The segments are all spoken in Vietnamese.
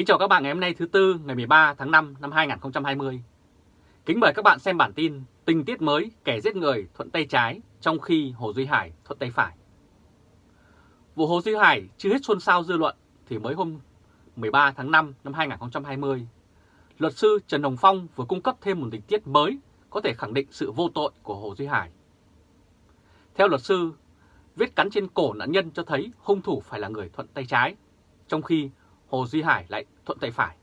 Kính chào các bạn ngày hôm nay thứ Tư ngày 13 tháng 5 năm 2020. Kính mời các bạn xem bản tin tình tiết mới kẻ giết người thuận tay trái trong khi Hồ Duy Hải thuận tay phải. Vụ Hồ Duy Hải chưa hết xôn xao dư luận thì mới hôm 13 tháng 5 năm 2020, luật sư Trần Hồng Phong vừa cung cấp thêm một tình tiết mới có thể khẳng định sự vô tội của Hồ Duy Hải. Theo luật sư, vết cắn trên cổ nạn nhân cho thấy hung thủ phải là người thuận tay trái, trong khi Hồ Duy Hải lại thuận tay phải.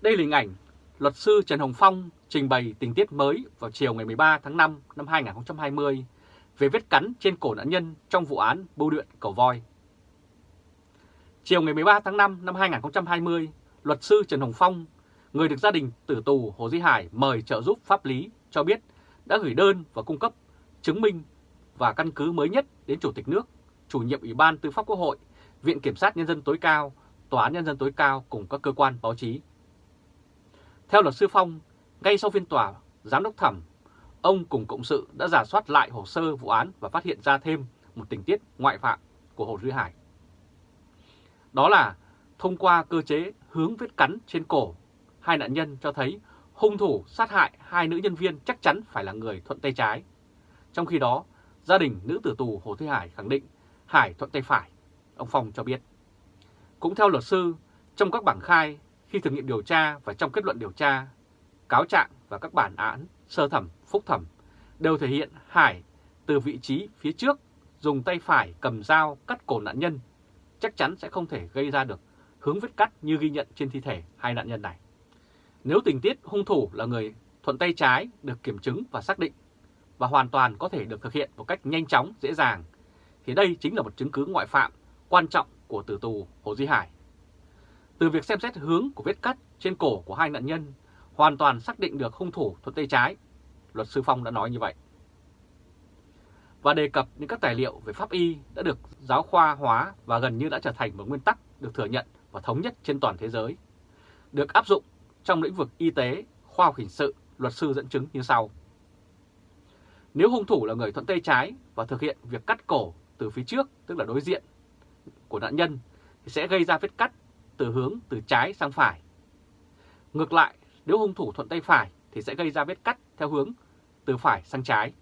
Đây là hình ảnh luật sư Trần Hồng Phong trình bày tình tiết mới vào chiều ngày 13 tháng 5 năm 2020 về vết cắn trên cổ nạn nhân trong vụ án bưu điện cầu voi. Chiều ngày 13 tháng 5 năm 2020, luật sư Trần Hồng Phong, người được gia đình tử tù Hồ Duy Hải mời trợ giúp pháp lý cho biết đã gửi đơn và cung cấp chứng minh và căn cứ mới nhất đến Chủ tịch nước, chủ nhiệm Ủy ban Tư pháp Quốc hội, Viện Kiểm sát Nhân dân tối cao, Tòa án Nhân dân tối cao cùng các cơ quan báo chí. Theo luật sư Phong, ngay sau phiên tòa, Giám đốc thẩm, ông cùng cộng sự đã giả soát lại hồ sơ vụ án và phát hiện ra thêm một tình tiết ngoại phạm của Hồ Duy Hải. Đó là thông qua cơ chế hướng vết cắn trên cổ, hai nạn nhân cho thấy hung thủ sát hại hai nữ nhân viên chắc chắn phải là người thuận tay trái. Trong khi đó, gia đình nữ tử tù Hồ Duy Hải khẳng định Hải thuận tay phải, ông Phong cho biết. Cũng theo luật sư, trong các bảng khai, khi thực nghiệm điều tra và trong kết luận điều tra, cáo trạng và các bản án sơ thẩm, phúc thẩm đều thể hiện Hải từ vị trí phía trước dùng tay phải cầm dao cắt cổ nạn nhân chắc chắn sẽ không thể gây ra được hướng vết cắt như ghi nhận trên thi thể hai nạn nhân này. Nếu tình tiết hung thủ là người thuận tay trái được kiểm chứng và xác định và hoàn toàn có thể được thực hiện một cách nhanh chóng, dễ dàng, thì đây chính là một chứng cứ ngoại phạm quan trọng của tử tù Hồ Duy Hải. Từ việc xem xét hướng của vết cắt trên cổ của hai nạn nhân, hoàn toàn xác định được hung thủ thuận tay trái, luật sư Phong đã nói như vậy. Và đề cập những các tài liệu về pháp y đã được giáo khoa hóa và gần như đã trở thành một nguyên tắc được thừa nhận và thống nhất trên toàn thế giới. Được áp dụng trong lĩnh vực y tế, khoa học hình sự, luật sư dẫn chứng như sau. Nếu hung thủ là người thuận tay trái và thực hiện việc cắt cổ từ phía trước, tức là đối diện của nạn nhân, thì sẽ gây ra vết cắt từ hướng từ trái sang phải. Ngược lại, nếu hung thủ thuận tay phải thì sẽ gây ra vết cắt theo hướng từ phải sang trái.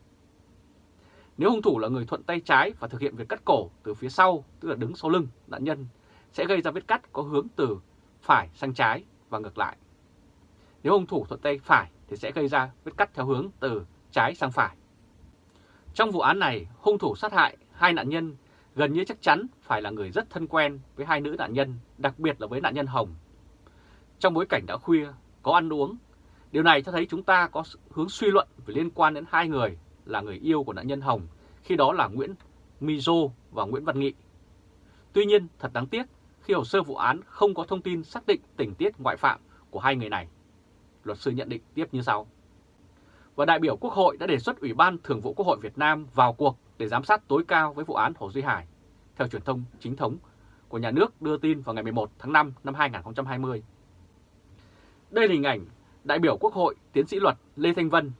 Nếu hung thủ là người thuận tay trái và thực hiện việc cắt cổ từ phía sau, tức là đứng sau lưng nạn nhân, sẽ gây ra vết cắt có hướng từ phải sang trái và ngược lại. Nếu hung thủ thuận tay phải thì sẽ gây ra vết cắt theo hướng từ trái sang phải. Trong vụ án này, hung thủ sát hại hai nạn nhân gần như chắc chắn phải là người rất thân quen với hai nữ nạn nhân, đặc biệt là với nạn nhân Hồng. Trong bối cảnh đã khuya, có ăn uống, điều này cho thấy chúng ta có hướng suy luận về liên quan đến hai người là người yêu của nạn nhân Hồng, khi đó là Nguyễn Mizo và Nguyễn Văn Nghị. Tuy nhiên, thật đáng tiếc khi hồ sơ vụ án không có thông tin xác định tình tiết ngoại phạm của hai người này. Luật sư nhận định tiếp như sau. Và đại biểu Quốc hội đã đề xuất Ủy ban Thường vụ Quốc hội Việt Nam vào cuộc để giám sát tối cao với vụ án Hồ Duy Hải, theo truyền thông chính thống của nhà nước đưa tin vào ngày 11 tháng 5 năm 2020. Đây là hình ảnh đại biểu Quốc hội tiến sĩ luật Lê Thanh Vân.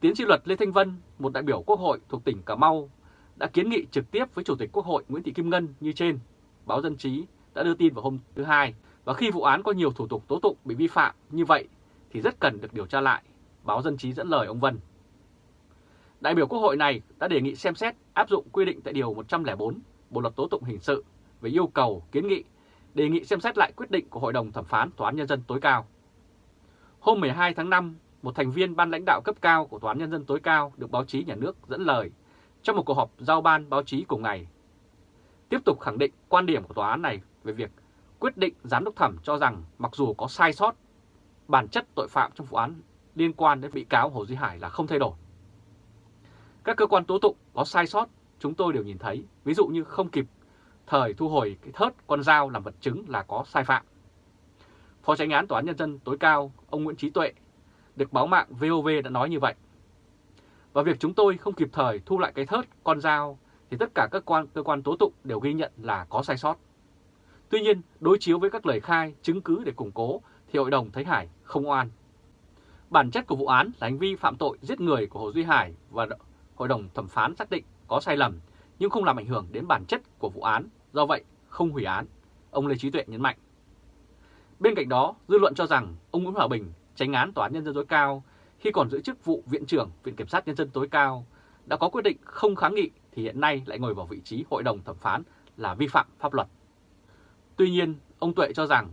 Tiến sĩ luật Lê Thanh Vân, một đại biểu Quốc hội thuộc tỉnh Cà Mau, đã kiến nghị trực tiếp với Chủ tịch Quốc hội Nguyễn Thị Kim Ngân như trên. Báo Dân Trí đã đưa tin vào hôm thứ Hai và khi vụ án có nhiều thủ tục tố tụng bị vi phạm như vậy thì rất cần được điều tra lại, báo Dân Trí dẫn lời ông Vân. Đại biểu Quốc hội này đã đề nghị xem xét áp dụng quy định tại Điều 104 Bộ Luật Tố Tụng Hình Sự về yêu cầu kiến nghị đề nghị xem xét lại quyết định của Hội đồng Thẩm phán Tòa án Nhân dân tối cao. Hôm 12 tháng 5, một thành viên ban lãnh đạo cấp cao của Tòa án Nhân dân tối cao được báo chí nhà nước dẫn lời trong một cuộc họp giao ban báo chí cùng ngày. Tiếp tục khẳng định quan điểm của tòa án này về việc quyết định giám đốc thẩm cho rằng mặc dù có sai sót, bản chất tội phạm trong vụ án liên quan đến bị cáo Hồ Duy Hải là không thay đổi. Các cơ quan tố tụng có sai sót chúng tôi đều nhìn thấy, ví dụ như không kịp thời thu hồi cái thớt con dao làm vật chứng là có sai phạm. Phó tránh án Tòa án Nhân dân tối cao, ông Nguyễn Trí Tuệ, được báo mạng VOV đã nói như vậy. Và việc chúng tôi không kịp thời thu lại cái thớt con dao thì tất cả các quan cơ quan tố tụng đều ghi nhận là có sai sót. Tuy nhiên, đối chiếu với các lời khai, chứng cứ để củng cố thì hội đồng thấy Hải không oan. Bản chất của vụ án là hành vi phạm tội giết người của Hồ Duy Hải và hội đồng thẩm phán xác định có sai lầm nhưng không làm ảnh hưởng đến bản chất của vụ án, do vậy không hủy án. ông Lê Trí Tuệ nhấn mạnh. Bên cạnh đó, dư luận cho rằng ông Nguyễn Hòa Bình, tránh án Tòa án Nhân dân tối cao, khi còn giữ chức vụ Viện trưởng Viện Kiểm sát Nhân dân tối cao, đã có quyết định không kháng nghị thì hiện nay lại ngồi vào vị trí hội đồng thẩm phán là vi phạm pháp luật. Tuy nhiên, ông Tuệ cho rằng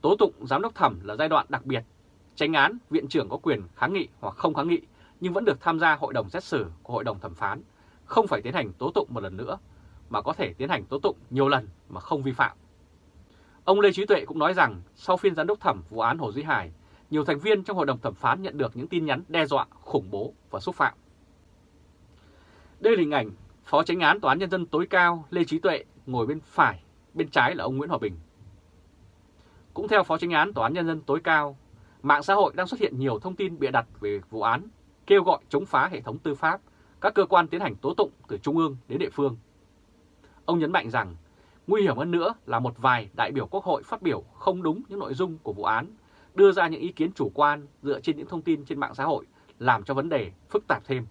tố tụng giám đốc thẩm là giai đoạn đặc biệt, tránh án viện trưởng có quyền kháng nghị hoặc không kháng nghị nhưng vẫn được tham gia hội đồng xét xử của hội đồng thẩm phán, không phải tiến hành tố tụng một lần nữa, mà có thể tiến hành tố tụng nhiều lần mà không vi phạm. Ông Lê Trí Tuệ cũng nói rằng sau phiên giám đốc thẩm vụ án Hồ Duy Hải, nhiều thành viên trong hội đồng thẩm phán nhận được những tin nhắn đe dọa, khủng bố và xúc phạm. Đây là hình ảnh Phó Chánh án Tòa án Nhân dân tối cao Lê Trí Tuệ ngồi bên phải, bên trái là ông Nguyễn Hòa Bình. Cũng theo Phó Chánh án Tòa án Nhân dân tối cao, mạng xã hội đang xuất hiện nhiều thông tin bịa đặt về vụ án, kêu gọi chống phá hệ thống tư pháp, các cơ quan tiến hành tố tụng từ trung ương đến địa phương. Ông nhấn mạnh rằng, nguy hiểm hơn nữa là một vài đại biểu quốc hội phát biểu không đúng những nội dung của vụ án, đưa ra những ý kiến chủ quan dựa trên những thông tin trên mạng xã hội, làm cho vấn đề phức tạp thêm.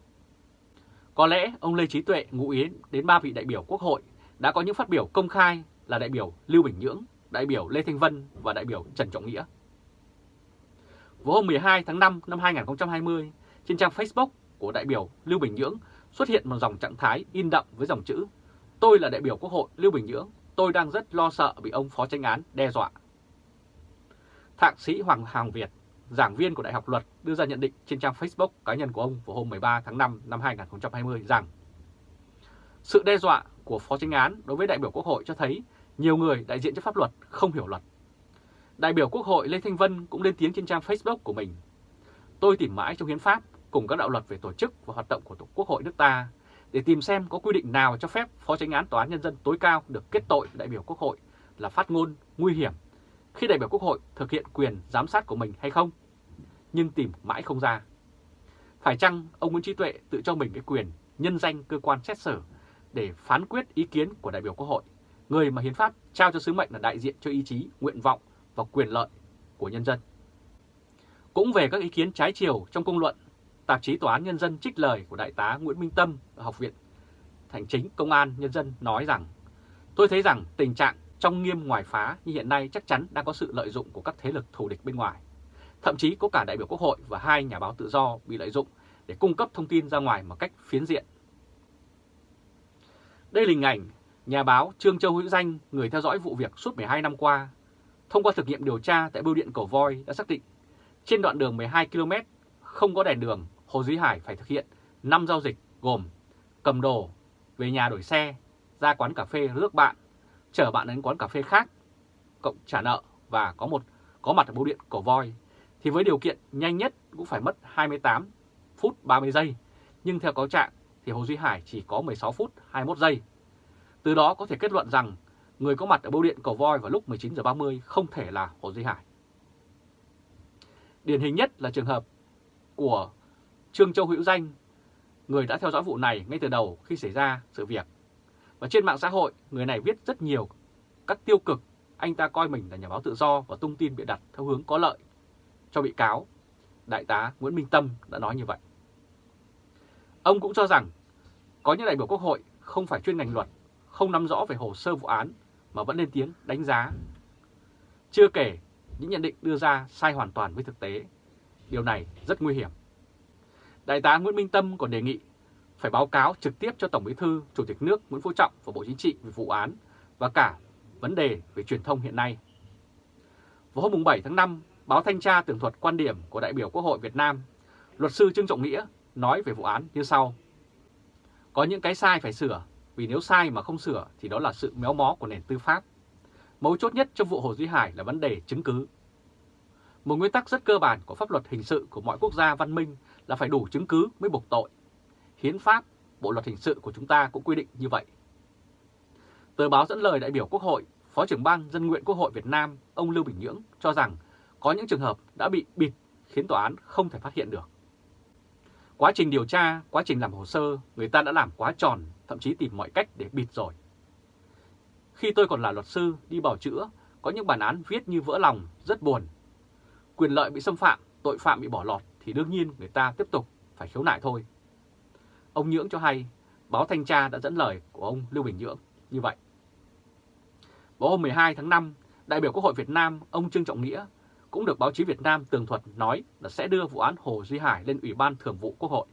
Có lẽ ông Lê Trí Tuệ ngụ ý đến ba vị đại biểu quốc hội đã có những phát biểu công khai là đại biểu Lưu Bình Nhưỡng, đại biểu Lê Thanh Vân và đại biểu Trần Trọng Nghĩa. Vào hôm 12 tháng 5 năm 2020, trên trang Facebook của đại biểu Lưu Bình Nhưỡng xuất hiện một dòng trạng thái in đậm với dòng chữ Tôi là đại biểu Quốc hội Lưu Bình Nhưỡng, tôi đang rất lo sợ bị ông Phó Tranh án đe dọa. Thạc sĩ Hoàng Hàng Việt, giảng viên của Đại học Luật đưa ra nhận định trên trang Facebook cá nhân của ông vào hôm 13 tháng 5 năm 2020 rằng sự đe dọa của Phó Tranh án đối với đại biểu Quốc hội cho thấy nhiều người đại diện cho pháp luật không hiểu luật. Đại biểu Quốc hội Lê Thanh Vân cũng lên tiếng trên trang Facebook của mình. Tôi tìm mãi trong hiến pháp cùng các đạo luật về tổ chức và hoạt động của Tổ Quốc hội nước ta để tìm xem có quy định nào cho phép Phó Chánh án Tòa án Nhân dân tối cao được kết tội đại biểu Quốc hội là phát ngôn nguy hiểm khi đại biểu Quốc hội thực hiện quyền giám sát của mình hay không, nhưng tìm mãi không ra. Phải chăng ông Nguyễn Trí Tuệ tự cho mình cái quyền nhân danh cơ quan xét xử để phán quyết ý kiến của đại biểu Quốc hội, người mà hiến pháp trao cho sứ mệnh là đại diện cho ý chí, nguyện vọng và quyền lợi của nhân dân. Cũng về các ý kiến trái chiều trong công luận, tạp chí Tòa án Nhân dân trích lời của Đại tá Nguyễn Minh Tâm ở Học viện Thành chính Công an Nhân dân nói rằng Tôi thấy rằng tình trạng trong nghiêm ngoài phá như hiện nay chắc chắn đang có sự lợi dụng của các thế lực thù địch bên ngoài. Thậm chí có cả đại biểu Quốc hội và hai nhà báo tự do bị lợi dụng để cung cấp thông tin ra ngoài một cách phiến diện. Đây là hình ảnh nhà báo Trương Châu Hữu Danh, người theo dõi vụ việc suốt 12 năm qua. Thông qua thực nghiệm điều tra tại bưu điện cổ Voi đã xác định trên đoạn đường 12 km không có đèn đường, Hồ Duy Hải phải thực hiện 5 giao dịch gồm cầm đồ, về nhà đổi xe, ra quán cà phê rước bạn, chở bạn đến quán cà phê khác, cộng trả nợ và có một có mặt ở bưu điện cổ Voi thì với điều kiện nhanh nhất cũng phải mất 28 phút 30 giây, nhưng theo cáo trạng thì Hồ Duy Hải chỉ có 16 phút 21 giây. Từ đó có thể kết luận rằng người có mặt ở bưu điện cổ Voi vào lúc 19 giờ 30 không thể là Hồ Duy Hải. Điển hình nhất là trường hợp của Trương Châu Hữu Danh, người đã theo dõi vụ này ngay từ đầu khi xảy ra sự việc. Và trên mạng xã hội, người này viết rất nhiều các tiêu cực, anh ta coi mình là nhà báo tự do và tung tin bị đặt theo hướng có lợi cho bị cáo. Đại tá Nguyễn Minh Tâm đã nói như vậy. Ông cũng cho rằng có những đại biểu quốc hội không phải chuyên ngành luật, không nắm rõ về hồ sơ vụ án mà vẫn lên tiếng đánh giá. Chưa kể những nhận định đưa ra sai hoàn toàn với thực tế. Điều này rất nguy hiểm. Đại tá Nguyễn Minh Tâm còn đề nghị phải báo cáo trực tiếp cho Tổng Bí thư, Chủ tịch nước Nguyễn Phú Trọng và Bộ Chính trị về vụ án và cả vấn đề về truyền thông hiện nay. Vào hôm 7 tháng 5, báo Thanh tra tường thuật quan điểm của đại biểu Quốc hội Việt Nam, luật sư Trương Trọng Nghĩa nói về vụ án như sau. Có những cái sai phải sửa, vì nếu sai mà không sửa thì đó là sự méo mó của nền tư pháp. Mấu chốt nhất trong vụ Hồ Duy Hải là vấn đề chứng cứ. Một nguyên tắc rất cơ bản của pháp luật hình sự của mọi quốc gia văn minh là phải đủ chứng cứ mới buộc tội. Hiến pháp, Bộ luật hình sự của chúng ta cũng quy định như vậy. Tờ báo dẫn lời đại biểu Quốc hội, Phó trưởng ban dân nguyện Quốc hội Việt Nam, ông Lưu Bình Nhưỡng cho rằng có những trường hợp đã bị bịt khiến tòa án không thể phát hiện được. Quá trình điều tra, quá trình làm hồ sơ, người ta đã làm quá tròn, thậm chí tìm mọi cách để bịt rồi. Khi tôi còn là luật sư đi bảo chữa, có những bản án viết như vỡ lòng, rất buồn. Quyền lợi bị xâm phạm, tội phạm bị bỏ lọt thì đương nhiên người ta tiếp tục phải khiếu nại thôi. Ông Nhưỡng cho hay, báo Thanh tra đã dẫn lời của ông Lưu Bình Nhưỡng như vậy. Vào hôm 12 tháng 5, đại biểu Quốc hội Việt Nam ông Trương Trọng Nghĩa cũng được báo chí Việt Nam tường thuật nói là sẽ đưa vụ án Hồ Duy Hải lên Ủy ban Thường vụ Quốc hội.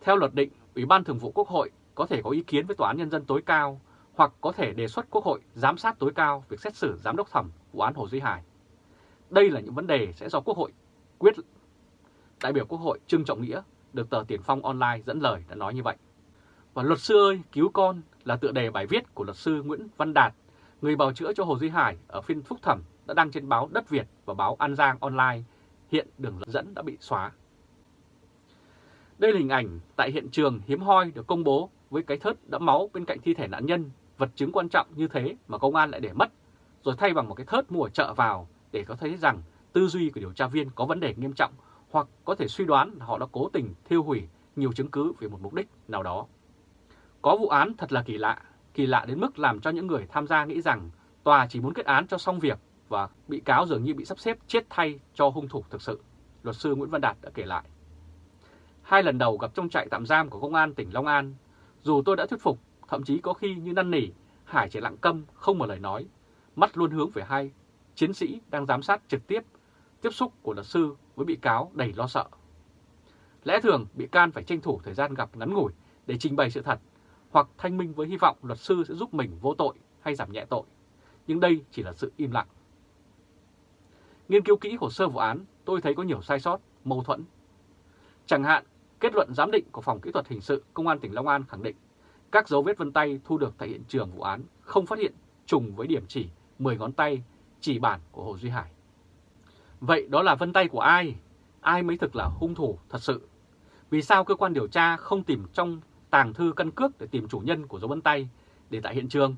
Theo luật định, Ủy ban Thường vụ Quốc hội có thể có ý kiến với Tòa án Nhân dân tối cao hoặc có thể đề xuất Quốc hội giám sát tối cao việc xét xử giám đốc thẩm vụ án Hồ Duy Hải. Đây là những vấn đề sẽ do Quốc hội quyết. Đại biểu Quốc hội Trương Trọng Nghĩa được tờ Tiền Phong Online dẫn lời đã nói như vậy. Và luật sư ơi, cứu con là tựa đề bài viết của luật sư Nguyễn Văn Đạt, người bào chữa cho Hồ Duy Hải ở phiên phúc thẩm đã đăng trên báo Đất Việt và báo An Giang Online. Hiện đường dẫn đã bị xóa. Đây là hình ảnh tại hiện trường hiếm hoi được công bố với cái thớt đẫm máu bên cạnh thi thể nạn nhân, vật chứng quan trọng như thế mà công an lại để mất, rồi thay bằng một cái thớt mua ở chợ vào để có thấy rằng tư duy của điều tra viên có vấn đề nghiêm trọng hoặc có thể suy đoán là họ đã cố tình thiêu hủy nhiều chứng cứ về một mục đích nào đó. Có vụ án thật là kỳ lạ, kỳ lạ đến mức làm cho những người tham gia nghĩ rằng tòa chỉ muốn kết án cho xong việc và bị cáo dường như bị sắp xếp chết thay cho hung thủ thực sự, luật sư Nguyễn Văn Đạt đã kể lại. Hai lần đầu gặp trong trại tạm giam của công an tỉnh Long An, dù tôi đã thuyết phục, thậm chí có khi như năn nỉ, Hải chỉ lặng câm, không một lời nói, mắt luôn hướng về hai chiến sĩ đang giám sát trực tiếp tiếp xúc của luật sư với bị cáo đầy lo sợ. Lẽ thường bị can phải tranh thủ thời gian gặp ngắn ngủi để trình bày sự thật hoặc thanh minh với hy vọng luật sư sẽ giúp mình vô tội hay giảm nhẹ tội. Nhưng đây chỉ là sự im lặng. Nghiên cứu kỹ hồ sơ vụ án, tôi thấy có nhiều sai sót, mâu thuẫn. Chẳng hạn, kết luận giám định của Phòng Kỹ thuật Hình sự Công an tỉnh Long An khẳng định các dấu vết vân tay thu được tại hiện trường vụ án không phát hiện trùng với điểm chỉ 10 ngón tay chỉ bản của Hồ Duy Hải. Vậy đó là vân tay của ai? Ai mới thực là hung thủ thật sự? Vì sao cơ quan điều tra không tìm trong tàng thư căn cước để tìm chủ nhân của dấu vân tay để tại hiện trường?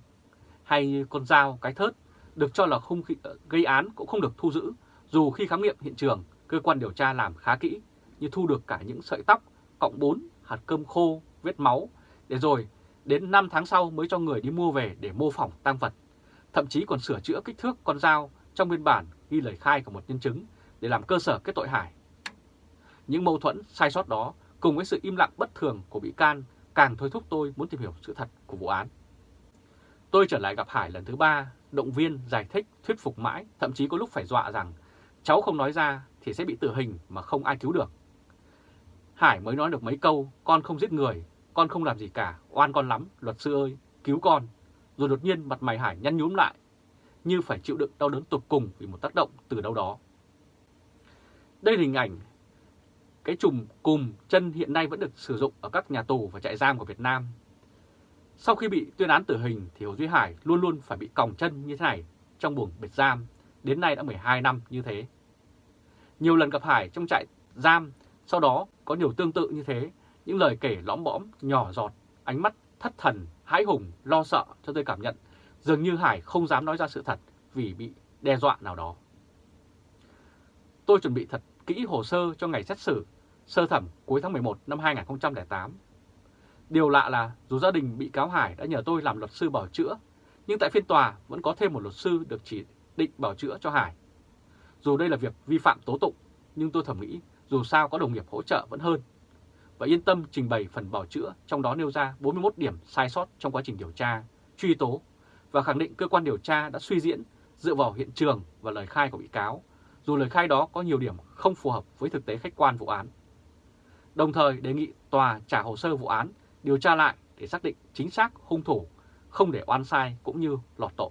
Hay con dao, cái thớt được cho là hung khí, ờ, gây án cũng không được thu giữ, dù khi khám nghiệm hiện trường, cơ quan điều tra làm khá kỹ, như thu được cả những sợi tóc, cọng bún, hạt cơm khô, vết máu, để rồi đến 5 tháng sau mới cho người đi mua về để mô phỏng tăng vật. Thậm chí còn sửa chữa kích thước con dao trong biên bản ghi lời khai của một nhân chứng để làm cơ sở kết tội Hải. Những mâu thuẫn, sai sót đó cùng với sự im lặng bất thường của bị can càng thôi thúc tôi muốn tìm hiểu sự thật của vụ án. Tôi trở lại gặp Hải lần thứ ba, động viên, giải thích, thuyết phục mãi, thậm chí có lúc phải dọa rằng cháu không nói ra thì sẽ bị tử hình mà không ai cứu được. Hải mới nói được mấy câu, con không giết người, con không làm gì cả, oan con lắm, luật sư ơi, cứu con. Rồi đột nhiên mặt mày Hải nhăn nhúm lại, như phải chịu đựng đau đớn tột cùng vì một tác động từ đâu đó. Đây là hình ảnh cái chùm cùm chân hiện nay vẫn được sử dụng ở các nhà tù và trại giam của Việt Nam. Sau khi bị tuyên án tử hình thì Hồ Duy Hải luôn luôn phải bị còng chân như thế này trong buồng biệt giam, đến nay đã 12 năm như thế. Nhiều lần gặp Hải trong trại giam, sau đó có nhiều tương tự như thế, những lời kể lõm bõm, nhỏ giọt, ánh mắt thất thần, hãi hùng, lo sợ cho tôi cảm nhận dường như Hải không dám nói ra sự thật vì bị đe dọa nào đó. Tôi chuẩn bị thật kỹ hồ sơ cho ngày xét xử sơ thẩm cuối tháng 11 năm 2008. Điều lạ là dù gia đình bị cáo Hải đã nhờ tôi làm luật sư bảo chữa, nhưng tại phiên tòa vẫn có thêm một luật sư được chỉ định bảo chữa cho Hải. Dù đây là việc vi phạm tố tụng, nhưng tôi thẩm nghĩ dù sao có đồng nghiệp hỗ trợ vẫn hơn. Và yên tâm trình bày phần bảo chữa, trong đó nêu ra 41 điểm sai sót trong quá trình điều tra, truy tố và khẳng định cơ quan điều tra đã suy diễn dựa vào hiện trường và lời khai của bị cáo, dù lời khai đó có nhiều điểm không phù hợp với thực tế khách quan vụ án. Đồng thời đề nghị tòa trả hồ sơ vụ án, điều tra lại để xác định chính xác hung thủ, không để oan sai cũng như lọt tội.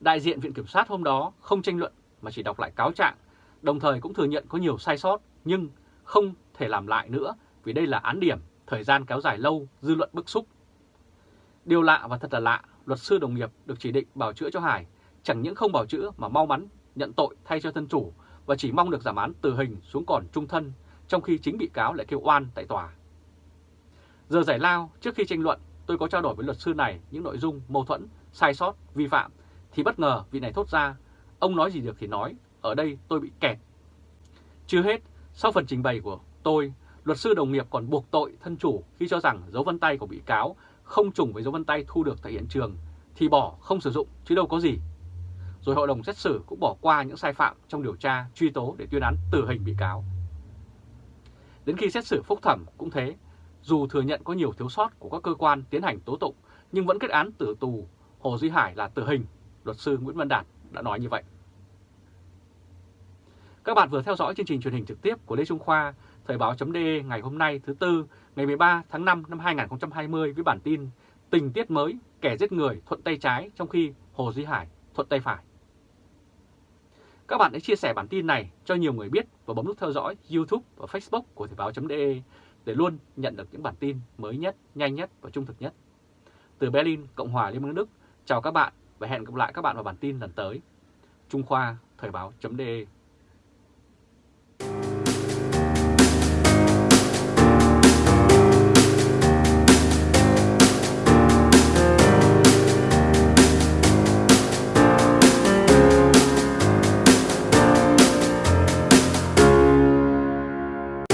Đại diện Viện Kiểm sát hôm đó không tranh luận mà chỉ đọc lại cáo trạng, đồng thời cũng thừa nhận có nhiều sai sót nhưng không thể làm lại nữa vì đây là án điểm, thời gian kéo dài lâu, dư luận bức xúc. Điều lạ và thật là lạ luật sư đồng nghiệp được chỉ định bảo chữa cho Hải chẳng những không bảo chữa mà mau mắn nhận tội thay cho thân chủ và chỉ mong được giảm án tử hình xuống còn trung thân, trong khi chính bị cáo lại kêu oan tại tòa. Giờ giải lao, trước khi tranh luận, tôi có trao đổi với luật sư này những nội dung mâu thuẫn, sai sót, vi phạm, thì bất ngờ vị này thốt ra, ông nói gì được thì nói, ở đây tôi bị kẹt. Chưa hết, sau phần trình bày của tôi, luật sư đồng nghiệp còn buộc tội thân chủ khi cho rằng dấu vân tay của bị cáo không trùng với dấu vân tay thu được tại hiện trường thì bỏ không sử dụng chứ đâu có gì. Rồi hội đồng xét xử cũng bỏ qua những sai phạm trong điều tra, truy tố để tuyên án tử hình bị cáo. Đến khi xét xử phúc thẩm cũng thế, dù thừa nhận có nhiều thiếu sót của các cơ quan tiến hành tố tụng nhưng vẫn kết án tử tù Hồ Duy Hải là tử hình luật sư Nguyễn Văn Đạt đã nói như vậy. Các bạn vừa theo dõi chương trình truyền hình trực tiếp của Lê Trung Khoa, Thời báo.de ngày hôm nay thứ Tư, ngày 13 tháng 5 năm 2020 với bản tin Tình tiết mới, kẻ giết người thuận tay trái trong khi Hồ Duy Hải thuận tay phải. Các bạn hãy chia sẻ bản tin này cho nhiều người biết và bấm nút theo dõi YouTube và Facebook của Thời báo.de để luôn nhận được những bản tin mới nhất, nhanh nhất và trung thực nhất. Từ Berlin, Cộng hòa Liên bang Đức, chào các bạn và hẹn gặp lại các bạn vào bản tin lần tới. Trung Khoa, Thời báo.de